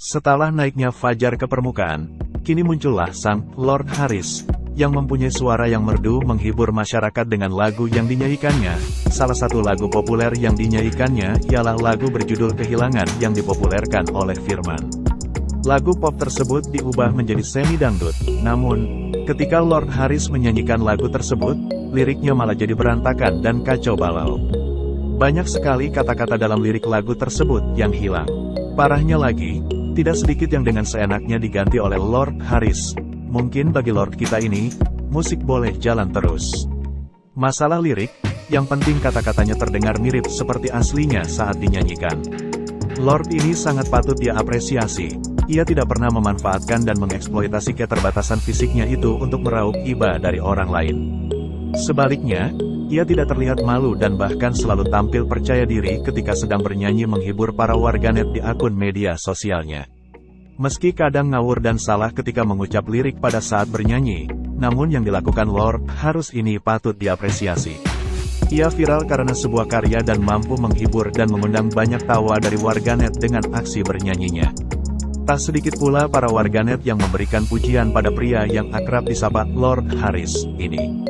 Setelah naiknya Fajar ke permukaan, kini muncullah sang Lord Harris, yang mempunyai suara yang merdu menghibur masyarakat dengan lagu yang dinyanyikannya. Salah satu lagu populer yang dinyanyikannya ialah lagu berjudul Kehilangan yang dipopulerkan oleh Firman. Lagu pop tersebut diubah menjadi semi dangdut, namun, ketika Lord Harris menyanyikan lagu tersebut, liriknya malah jadi berantakan dan kacau balau. Banyak sekali kata-kata dalam lirik lagu tersebut yang hilang. Parahnya lagi, tidak sedikit yang dengan seenaknya diganti oleh Lord Harris. Mungkin bagi Lord kita ini, musik boleh jalan terus. Masalah lirik, yang penting kata-katanya terdengar mirip seperti aslinya saat dinyanyikan. Lord ini sangat patut diapresiasi. Ia tidak pernah memanfaatkan dan mengeksploitasi keterbatasan fisiknya itu untuk meraup iba dari orang lain. Sebaliknya, ia tidak terlihat malu dan bahkan selalu tampil percaya diri ketika sedang bernyanyi menghibur para warganet di akun media sosialnya. Meski kadang ngawur dan salah ketika mengucap lirik pada saat bernyanyi, namun yang dilakukan Lord harus ini patut diapresiasi. Ia viral karena sebuah karya dan mampu menghibur dan mengundang banyak tawa dari warganet dengan aksi bernyanyinya. Tak sedikit pula para warganet yang memberikan pujian pada pria yang akrab disapa Lord Harris ini.